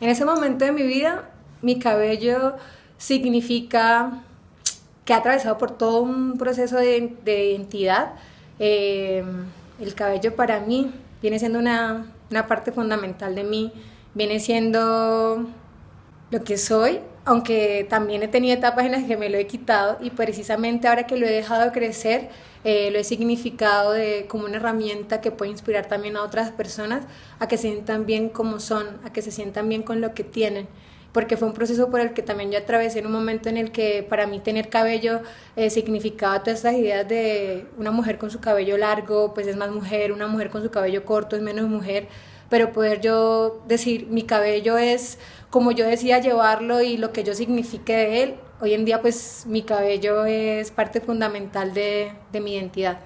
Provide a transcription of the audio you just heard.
En ese momento de mi vida, mi cabello significa que ha atravesado por todo un proceso de, identidad. Eh, el cabello para mí viene siendo una, una parte fundamental de mí, viene siendo lo que soy, aunque también he tenido etapas en las que me lo he quitado y precisamente ahora que lo he dejado crecer, eh, lo he significado de, como una herramienta que puede inspirar también a otras personas a que se sientan bien como son, a que se sientan bien con lo que tienen. Porque fue un proceso por el que también yo atravesé en un momento en el que para mí tener cabello eh, significaba todas estas ideas de una mujer con su cabello largo, pues es más mujer, una mujer con su cabello corto es menos mujer, pero poder yo decir mi cabello es como yo decía llevarlo y lo que yo signifique de él, hoy en día pues mi cabello es parte fundamental de, de mi identidad.